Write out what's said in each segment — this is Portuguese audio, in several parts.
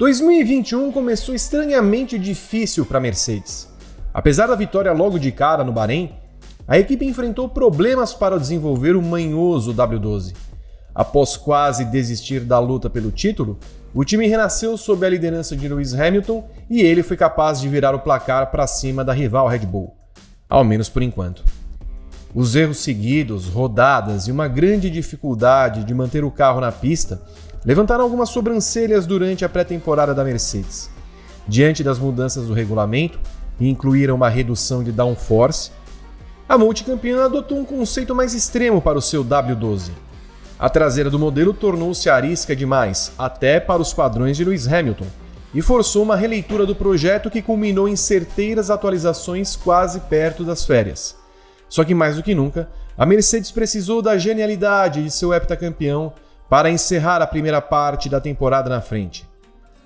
2021 começou estranhamente difícil para a Mercedes. Apesar da vitória logo de cara no Bahrein, a equipe enfrentou problemas para desenvolver o manhoso W12. Após quase desistir da luta pelo título, o time renasceu sob a liderança de Lewis Hamilton e ele foi capaz de virar o placar para cima da rival Red Bull, ao menos por enquanto. Os erros seguidos, rodadas e uma grande dificuldade de manter o carro na pista levantaram algumas sobrancelhas durante a pré-temporada da Mercedes. Diante das mudanças do regulamento, que incluíram uma redução de downforce, a multicampeã adotou um conceito mais extremo para o seu W12. A traseira do modelo tornou-se arisca demais, até para os padrões de Lewis Hamilton, e forçou uma releitura do projeto que culminou em certeiras atualizações quase perto das férias. Só que mais do que nunca, a Mercedes precisou da genialidade de seu heptacampeão para encerrar a primeira parte da temporada na frente.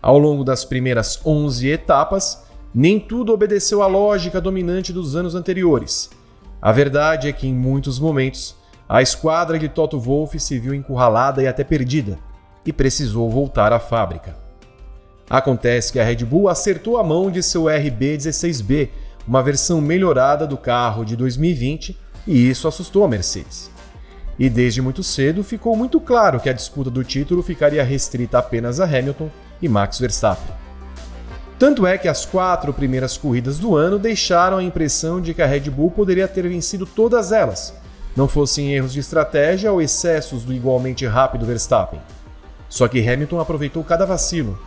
Ao longo das primeiras 11 etapas, nem tudo obedeceu à lógica dominante dos anos anteriores. A verdade é que, em muitos momentos, a esquadra de Toto Wolff se viu encurralada e até perdida, e precisou voltar à fábrica. Acontece que a Red Bull acertou a mão de seu RB16B uma versão melhorada do carro de 2020 e isso assustou a Mercedes. E desde muito cedo ficou muito claro que a disputa do título ficaria restrita apenas a Hamilton e Max Verstappen. Tanto é que as quatro primeiras corridas do ano deixaram a impressão de que a Red Bull poderia ter vencido todas elas, não fossem erros de estratégia ou excessos do igualmente rápido Verstappen. Só que Hamilton aproveitou cada vacilo.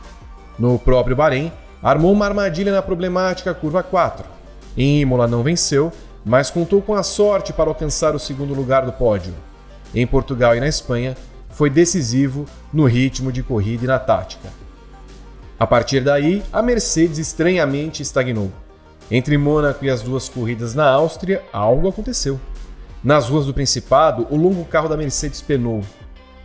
No próprio Bahrein, armou uma armadilha na problemática curva 4, em Imola não venceu, mas contou com a sorte para alcançar o segundo lugar do pódio. Em Portugal e na Espanha, foi decisivo no ritmo de corrida e na tática. A partir daí, a Mercedes estranhamente estagnou. Entre Mônaco e as duas corridas na Áustria, algo aconteceu. Nas ruas do Principado, o longo carro da Mercedes penou.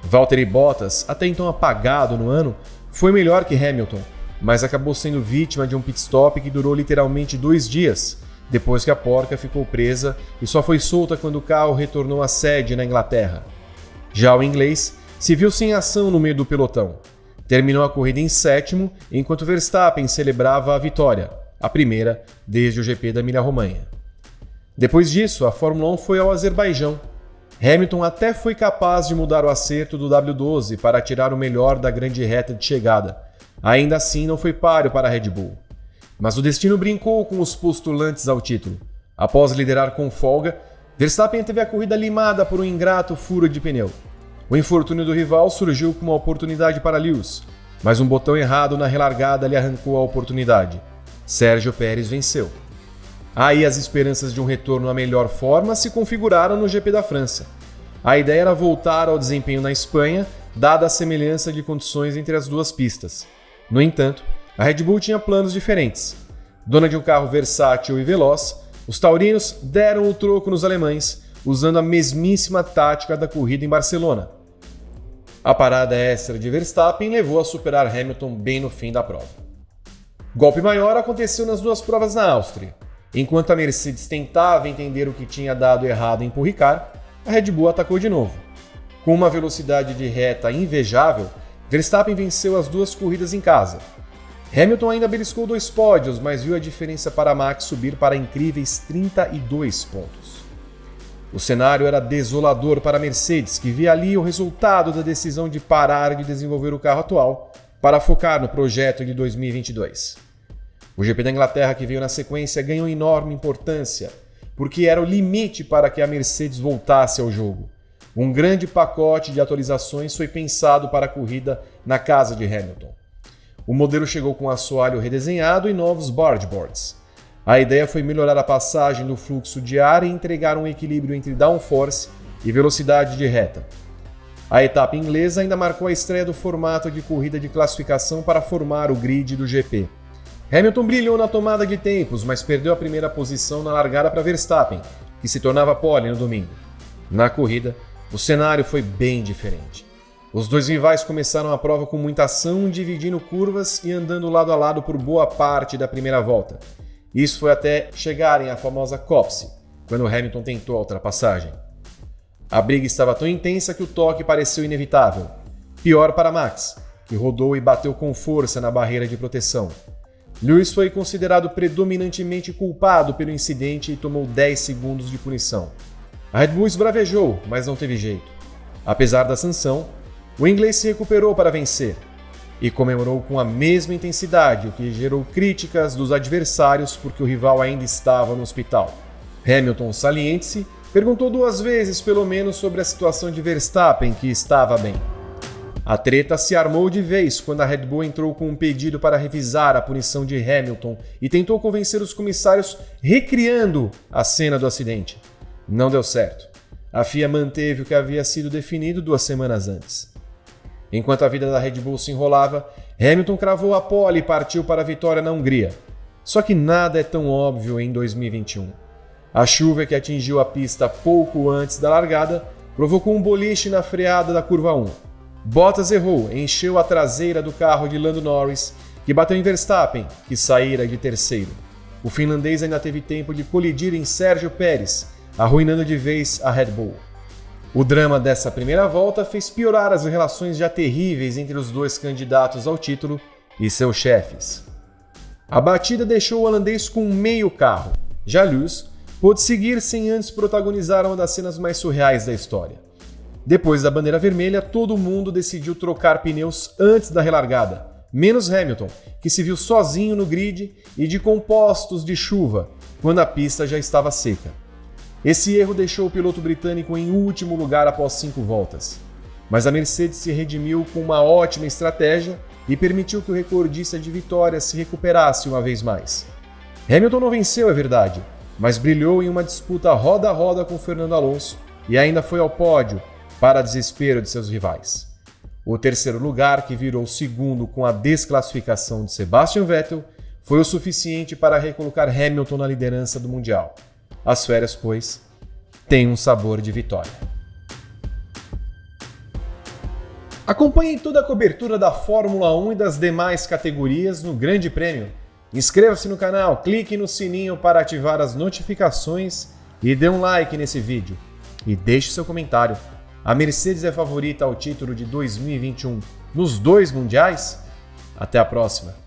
Valtteri Bottas, até então apagado no ano, foi melhor que Hamilton, mas acabou sendo vítima de um pit stop que durou literalmente dois dias, depois que a porca ficou presa e só foi solta quando o carro retornou à sede na Inglaterra. Já o inglês se viu sem ação no meio do pelotão. Terminou a corrida em sétimo, enquanto Verstappen celebrava a vitória, a primeira desde o GP da Emília-Romanha. Depois disso, a Fórmula 1 foi ao Azerbaijão. Hamilton até foi capaz de mudar o acerto do W12 para tirar o melhor da grande reta de chegada. Ainda assim, não foi páreo para a Red Bull. Mas o destino brincou com os postulantes ao título. Após liderar com folga, Verstappen teve a corrida limada por um ingrato furo de pneu. O infortúnio do rival surgiu como uma oportunidade para Lewis, mas um botão errado na relargada lhe arrancou a oportunidade. Sérgio Pérez venceu. Aí as esperanças de um retorno à melhor forma se configuraram no GP da França. A ideia era voltar ao desempenho na Espanha, dada a semelhança de condições entre as duas pistas. No entanto, a Red Bull tinha planos diferentes. Dona de um carro versátil e veloz, os taurinos deram o troco nos alemães, usando a mesmíssima tática da corrida em Barcelona. A parada extra de Verstappen levou a superar Hamilton bem no fim da prova. Golpe maior aconteceu nas duas provas na Áustria. Enquanto a Mercedes tentava entender o que tinha dado errado em Paul a Red Bull atacou de novo. Com uma velocidade de reta invejável, Verstappen venceu as duas corridas em casa, Hamilton ainda beliscou dois pódios, mas viu a diferença para Max subir para incríveis 32 pontos. O cenário era desolador para a Mercedes, que via ali o resultado da decisão de parar de desenvolver o carro atual para focar no projeto de 2022. O GP da Inglaterra, que veio na sequência, ganhou enorme importância, porque era o limite para que a Mercedes voltasse ao jogo. Um grande pacote de atualizações foi pensado para a corrida na casa de Hamilton. O modelo chegou com assoalho redesenhado e novos boards. A ideia foi melhorar a passagem do fluxo de ar e entregar um equilíbrio entre downforce e velocidade de reta. A etapa inglesa ainda marcou a estreia do formato de corrida de classificação para formar o grid do GP. Hamilton brilhou na tomada de tempos, mas perdeu a primeira posição na largada para Verstappen, que se tornava pole no domingo. Na corrida, o cenário foi bem diferente. Os dois rivais começaram a prova com muita ação, dividindo curvas e andando lado a lado por boa parte da primeira volta. Isso foi até chegarem à famosa Copse, quando Hamilton tentou a ultrapassagem. A briga estava tão intensa que o toque pareceu inevitável. Pior para Max. que rodou e bateu com força na barreira de proteção. Lewis foi considerado predominantemente culpado pelo incidente e tomou 10 segundos de punição. A Red Bull esbravejou, mas não teve jeito. Apesar da sanção, o inglês se recuperou para vencer e comemorou com a mesma intensidade, o que gerou críticas dos adversários porque o rival ainda estava no hospital. Hamilton, saliente-se, perguntou duas vezes pelo menos sobre a situação de Verstappen, que estava bem. A treta se armou de vez quando a Red Bull entrou com um pedido para revisar a punição de Hamilton e tentou convencer os comissários recriando a cena do acidente. Não deu certo. A FIA manteve o que havia sido definido duas semanas antes. Enquanto a vida da Red Bull se enrolava, Hamilton cravou a pole e partiu para a vitória na Hungria. Só que nada é tão óbvio em 2021. A chuva que atingiu a pista pouco antes da largada provocou um boliche na freada da curva 1. Bottas errou, encheu a traseira do carro de Lando Norris, que bateu em Verstappen, que saíra de terceiro. O finlandês ainda teve tempo de colidir em Sérgio Pérez, arruinando de vez a Red Bull. O drama dessa primeira volta fez piorar as relações já terríveis entre os dois candidatos ao título e seus chefes. A batida deixou o holandês com meio carro. Lewis pôde seguir sem antes protagonizar uma das cenas mais surreais da história. Depois da bandeira vermelha, todo mundo decidiu trocar pneus antes da relargada, menos Hamilton, que se viu sozinho no grid e de compostos de chuva, quando a pista já estava seca. Esse erro deixou o piloto britânico em último lugar após cinco voltas. Mas a Mercedes se redimiu com uma ótima estratégia e permitiu que o recordista de vitórias se recuperasse uma vez mais. Hamilton não venceu, é verdade, mas brilhou em uma disputa roda a roda com Fernando Alonso e ainda foi ao pódio, para desespero de seus rivais. O terceiro lugar, que virou segundo com a desclassificação de Sebastian Vettel, foi o suficiente para recolocar Hamilton na liderança do Mundial. As férias, pois, têm um sabor de vitória. Acompanhe toda a cobertura da Fórmula 1 e das demais categorias no Grande Prêmio. Inscreva-se no canal, clique no sininho para ativar as notificações e dê um like nesse vídeo. E deixe seu comentário. A Mercedes é favorita ao título de 2021 nos dois mundiais? Até a próxima!